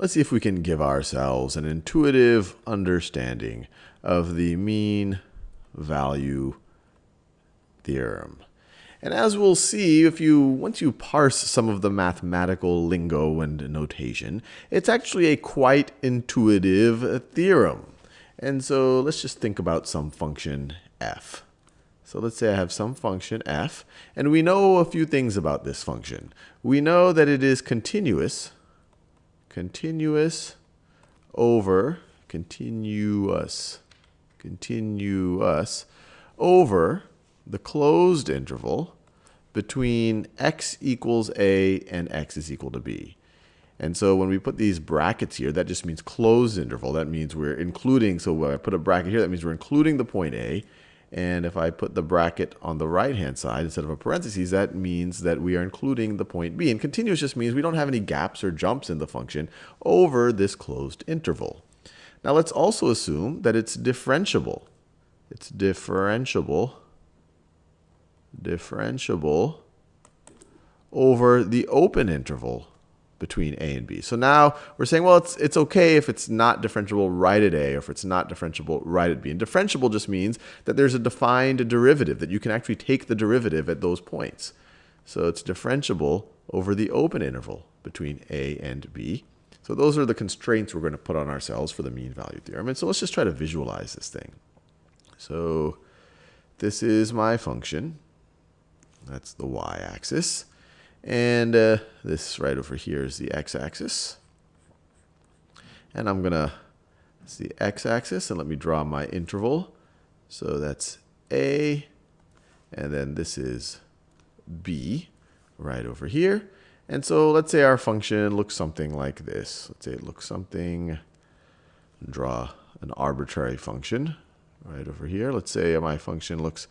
let's see if we can give ourselves an intuitive understanding of the mean value theorem. And as we'll see, if you once you parse some of the mathematical lingo and notation, it's actually a quite intuitive theorem. And so let's just think about some function f. So let's say I have some function f, and we know a few things about this function. We know that it is continuous, continuous over, continuous, continuous over the closed interval between x equals a and x is equal to b. And so when we put these brackets here, that just means closed interval. That means we're including, so when I put a bracket here, that means we're including the point A. And if I put the bracket on the right-hand side instead of a parentheses, that means that we are including the point B. And continuous just means we don't have any gaps or jumps in the function over this closed interval. Now let's also assume that it's differentiable. It's differentiable differentiable over the open interval between a and b. So now we're saying, well, it's, it's okay if it's not differentiable right at a or if it's not differentiable right at b. And differentiable just means that there's a defined derivative, that you can actually take the derivative at those points. So it's differentiable over the open interval between a and b. So those are the constraints we're going to put on ourselves for the mean value theorem. And so let's just try to visualize this thing. So this is my function. That's the y-axis. And uh, this right over here is the x-axis. And I'm going to, it's the x-axis, and let me draw my interval. So that's a, and then this is b right over here. And so let's say our function looks something like this. Let's say it looks something, draw an arbitrary function right over here. Let's say my function looks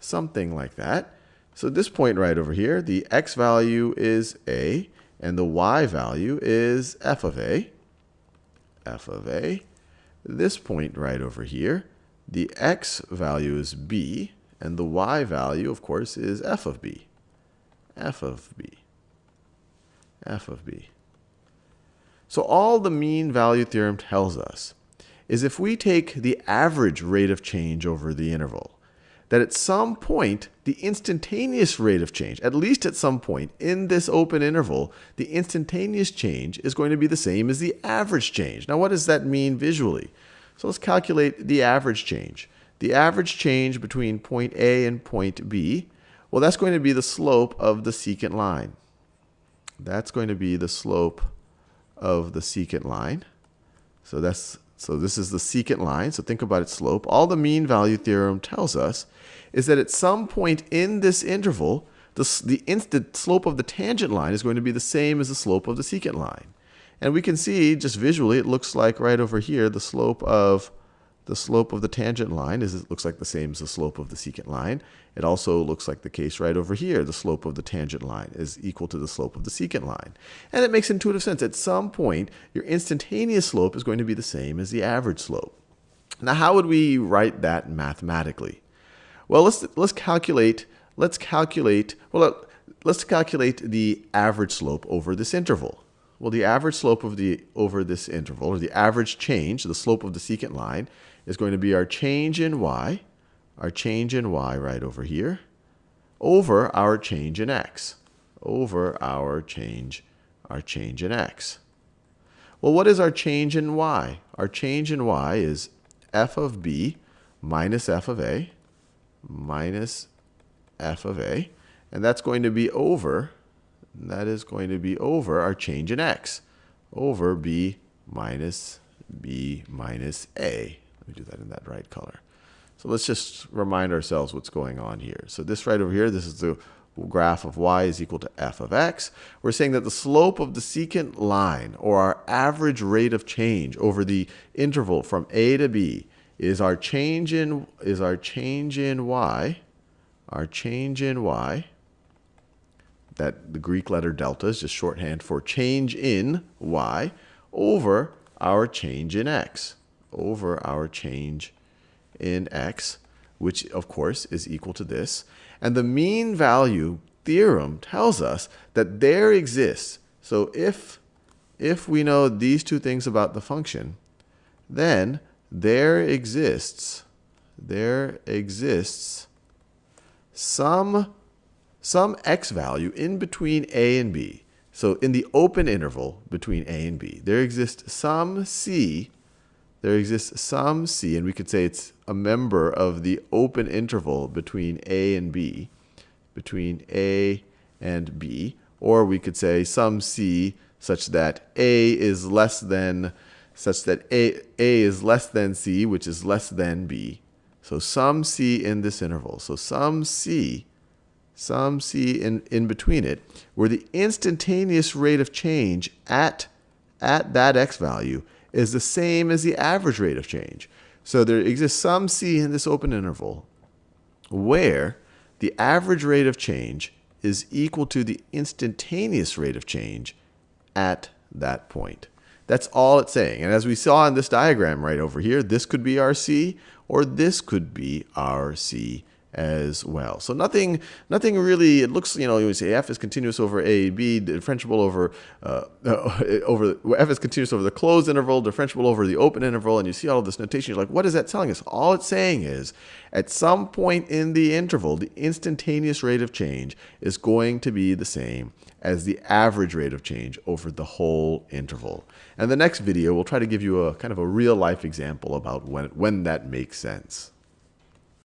something like that. So this point right over here, the x value is a, and the y value is f of a, f of a. This point right over here, the x value is b, and the y value, of course, is f of b, f of b, f of b. So all the mean value theorem tells us is if we take the average rate of change over the interval, that at some point, the instantaneous rate of change, at least at some point in this open interval, the instantaneous change is going to be the same as the average change. Now, what does that mean visually? So let's calculate the average change. The average change between point A and point B, well, that's going to be the slope of the secant line. That's going to be the slope of the secant line. So that's so this is the secant line. So think about its slope. All the mean value theorem tells us is that at some point in this interval, the, the instant slope of the tangent line is going to be the same as the slope of the secant line. And we can see just visually, it looks like right over here, the slope of the slope of the tangent line is it looks like the same as the slope of the secant line. It also looks like the case right over here. The slope of the tangent line is equal to the slope of the secant line. And it makes intuitive sense. At some point, your instantaneous slope is going to be the same as the average slope. Now, how would we write that mathematically? Well, let's let's calculate let's calculate well let's calculate the average slope over this interval. Well, the average slope of the over this interval, or the average change, the slope of the secant line, is going to be our change in y, our change in y right over here, over our change in x, over our change, our change in x. Well, what is our change in y? Our change in y is f of b minus f of a, minus f of a, and that's going to be over, that is going to be over our change in x, over b minus b minus a. Let me do that in that right color. So let's just remind ourselves what's going on here. So this right over here, this is the graph of y is equal to f of x. We're saying that the slope of the secant line, or our average rate of change over the interval from a to b, is our change in is our change in y, our change in y. That the Greek letter delta is just shorthand for change in y over our change in x over our change in x, which of course is equal to this. And the mean value theorem tells us that there exists. So if if we know these two things about the function, then there exists, there exists some, some x value in between a and b. So in the open interval between a and b, there exists some c, there exists some c, and we could say it's a member of the open interval between a and b, between a and b, or we could say some c such that a is less than such that a, a is less than c, which is less than b. So some c in this interval. So some c, some c in, in between it, where the instantaneous rate of change at, at that x value is the same as the average rate of change. So there exists some c in this open interval where the average rate of change is equal to the instantaneous rate of change at that point. That's all it's saying. And as we saw in this diagram right over here, this could be our C or this could be our C as well. So nothing, nothing really. It looks, you know, you say f is continuous over a, b, differentiable over uh, over f is continuous over the closed interval, differentiable over the open interval, and you see all of this notation. You're like, what is that telling us? All it's saying is, at some point in the interval, the instantaneous rate of change is going to be the same as the average rate of change over the whole interval. And the next video, we'll try to give you a kind of a real life example about when when that makes sense.